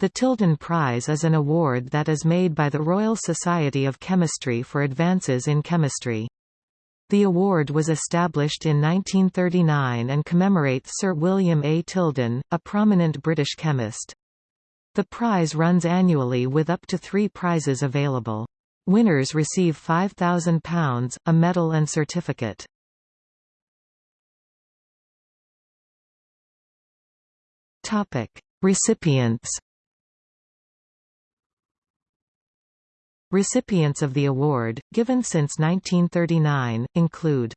The Tilden Prize is an award that is made by the Royal Society of Chemistry for advances in chemistry. The award was established in 1939 and commemorates Sir William A. Tilden, a prominent British chemist. The prize runs annually with up to three prizes available. Winners receive £5,000, a medal and certificate. Recipients Recipients of the award, given since 1939, include